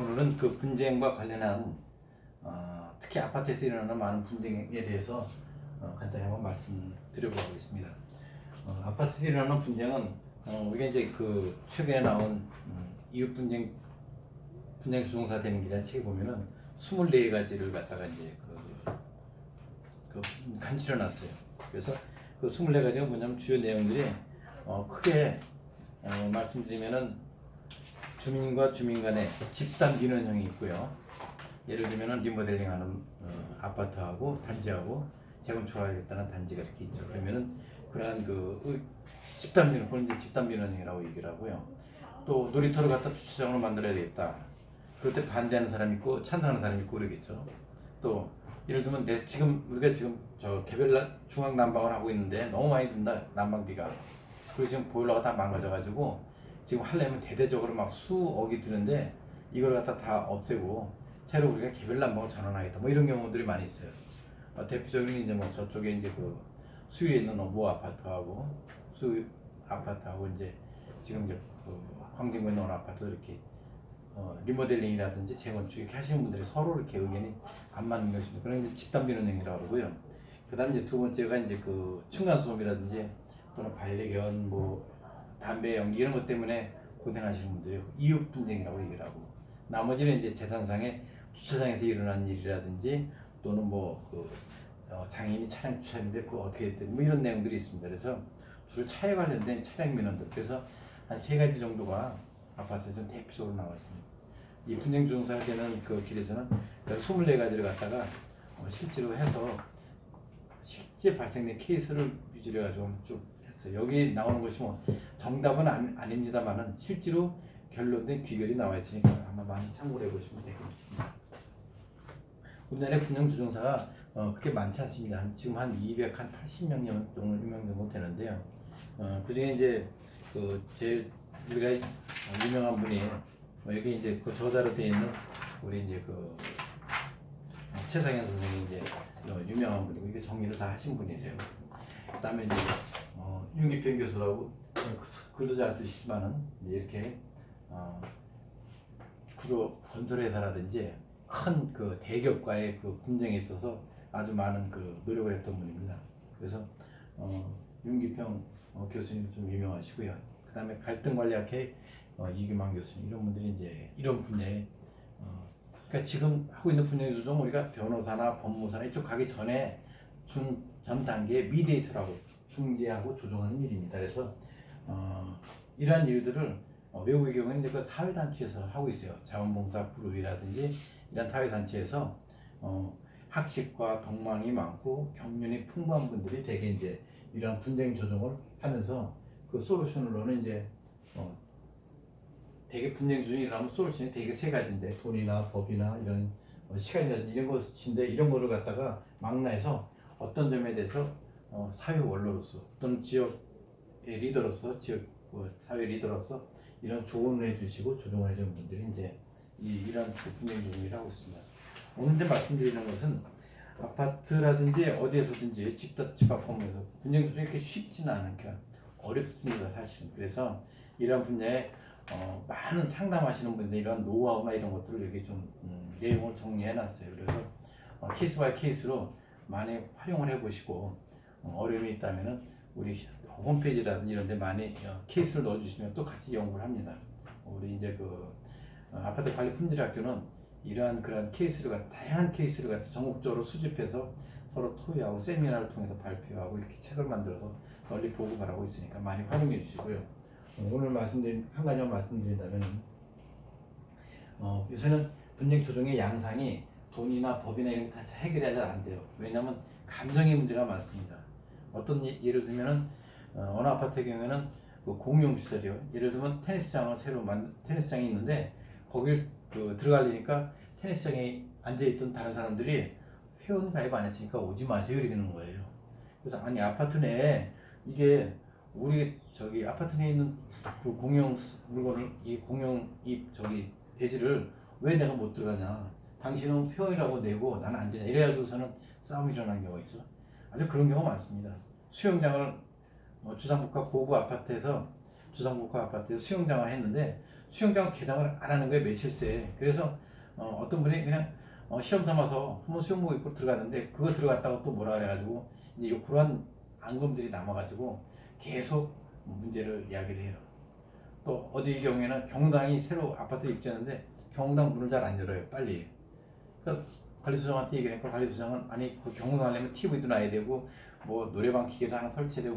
오늘은 그 분쟁과 관련한 어, 특히 아파트에서 일어나는 많은 분쟁에 대해서 어, 간단히 한번 말씀드려보겠습니다. 어, 아파트에서 일어나는 분쟁은 어, 우리가 이제 그 최근에 나온 음, 이웃 분쟁 분쟁 조정사 되는 길이라는 책에 보면은 24가지를 갖다가 이제 그, 그 간치려 놨어요. 그래서 그 24가지가 뭐냐면 주요 내용들이 어, 크게 어, 말씀드리면은 주민과 주민 간의 집단 민원형이 있고요. 예를 들면은 리모델링 하는 어, 아파트하고 단지하고 재건축하겠다는 단지가 이렇게 있죠. 그러면은 그러한 그 의- 집단 민원, 그런 집단 민원형이라고 얘기를 하고요. 또 놀이터를 갖다 주차장으로 만들어야 되겠다. 그럴 때 반대하는 사람이 있고 찬성하는 사람이 있고 그러겠죠. 또 예를 들면 내 지금 우리가 지금 저 개별 나- 중앙 난방을 하고 있는데 너무 많이 든다 난방비가. 그리고 지금 보일러가 다 망가져가지고 지금 하려면 대대적으로 막 수억이 드는데 이걸 갖다 다 없애고 새로 우리가 개별 난방을 전환하겠다. 뭐 이런 경우들이 많이 있어요. 어, 대표적인 이제 뭐 저쪽에 이제 그 수위에 있는 노 아파트하고 수 아파트하고 이제 지금 이제 그 광진구에 있는 아파트 이렇게 어, 리모델링이라든지 재건축 이렇게 하시는 분들이 서로 이렇게 의견이 안 맞는 것입니다. 그런 이제 집단 민원형이라고 그러고요. 그 다음 이제 두 번째가 이제 그 층간 소음이라든지 또는 반려견 뭐 담배 연기 이런 것 때문에 고생하시는 분들이 이웃 분쟁이라고 얘기를 하고 나머지는 이제 재산상의 주차장에서 일어난 일이라든지 또는 뭐그 어, 장애인이 차량 주차했는데 그거 어떻게 됐든 뭐 이런 내용들이 있습니다. 그래서 주로 차에 관련된 차량 민원들 그래서 한 세 가지 정도가 아파트에서 대표적으로 나와 있습니다. 이 분쟁 조정사가 되는 그 길에서는 그 24가지를 갖다가 어, 실제로 해서 실제 발생된 케이스를 유지를 가지고 쭉 했어요. 여기 나오는 것이 뭐 정답은 안, 아닙니다만은 실제로 결론된 귀결이 나와 있으니까 아마 많이 참고를 해보시면 되겠습니다. 우리나라의 분양 조정사가 어, 그렇게 많지 않습니다. 한- 지금 한 280명 정도 되는데요. 어, 그 중에 이제 그 제일 우리가 어, 유명한 분이 뭐 여기 이제 그 저자로 되어 있는 우리 이제 그 어, 최상현 선생님이 이제 어, 유명한 분이고 이게 정리를 다 하신 분이세요. 그다음에 이제 어, 윤기평 교수라고 어, 글도 잘 쓰시지만은 이렇게 어, 주로 건설 회사라든지 큰 그 대기업과의 그 분쟁에 있어서 아주 많은 그 노력을 했던 분입니다. 그래서 어, 윤기평 어, 교수님 좀 유명하시고요. 그 다음에 갈등관리학회 어, 이규만 교수님 이런 분들이 이제 이런 분야에 어, 그러니까 지금 하고 있는 분야의 조정 우리가 변호사나 법무사나 이쪽 가기 전에 준, 전 단계에 미디에이터라고 중재하고 조정하는 일입니다. 그래서 어, 이러한 일들을 어, 외국의 경우에는 이제 그 사회단체에서 하고 있어요. 자원봉사 그룹이라든지 이런 사회단체에서 어, 학식과 덕망이 많고 경륜이 풍부한 분들이 대개 이제 이러한 분쟁 조정을 하면서 그 솔루션으로는 이제 어, 대개 분쟁 조정이 일어나면 솔루션이 대개 세 가지인데 돈이나 법이나 이런 어, 시간이라든지 이런 것인데 이런 거를 갖다가 망라해서 어떤 점에 대해서 어, 사회 원로로서 또는 지역의 리더로서 지역 그 사회 리더로서 이런 조언을 해주시고 조정을 해주는 분들이 이제 이, 이런 그 분쟁 조정을 하고 있습니다. 오늘 이제 말씀드리는 것은 아파트라든지 어디에서든지 집합 집합법에서 분쟁 조정이 이렇게 쉽지는 않으니까 어렵습니다 사실은. 그래서 이런 분야에 어, 많은 상담하시는 분들 이런 노하우나 이런 것들을 여기 좀 음, 내용을 정리해 놨어요. 그래서 어, case by case로 많이 활용을 해 보시고 어, 어려움이 있다면은 우리 홈페이지라든지 이런 데 많이 어, 케이스를 넣어주시면 또 같이 연구를 합니다. 우리 이제 그 어, 아파트 관리 품질 학교는 이러한 그런 케이스를 갖 다양한 케이스를 갖다 전국적으로 수집해서 서로 토의하고 세미나를 통해서 발표하고 이렇게 책을 만들어서 널리 보고를 하고 있으니까 많이 활용해 주시고요. 어, 오늘 말씀드린 한 가지만 말씀드린다면 어, 요새는 분쟁 조정의 양상이 돈이나 법이나 이런 게다 해결이 잘 안 돼요. 왜냐하면 감정의 문제가 많습니다. 어떤 예- 예를 들면은 어, 어느 아파트의 경우에는 그 공용 시설이요. 예를 들면 테니스장을 새로 만 테니스장이 있는데 거길 그 들어가려니까 테니스장에 앉아 있던 다른 사람들이 회원 가입 안 했으니까 오지 마세요 이러는 거예요. 그래서 아니 아파트 내에 이게 우리 저기 아파트 내에 있는 그 공용 물건을 이 공용 이 저기 대지를 왜 내가 못 들어가냐? 당신은 회원이라고 내고 나는 안 되냐? 이래가지고서는 싸움이 일어나는 경우가 있죠. 아주 그런 경우가 많습니다. 수영장을 어, 주상복합 고급 아파트에서 주상복합 아파트에서 수영장을 했는데 수영장 개장을 안 하는 거예요 며칠 새. 그래서 어, 떤 분이 그냥 어, 시험 삼아서 한번 수영복 입고 들어갔는데 그거 들어갔다가 또 뭐라 그래가지고 이제 요 그런 앙금들이 남아가지고 계속 문제를 이야기를 해요. 또 어디 경우에는 경당이 새로 아파트 입주했는데 경당 문을 잘 안 열어요 빨리. 그러니까 관리소장한테 얘기하니까 관리소장은 아니 그 경당 하려면 TV도 놔야 되고 뭐 노래방 기계도 하나 설치되고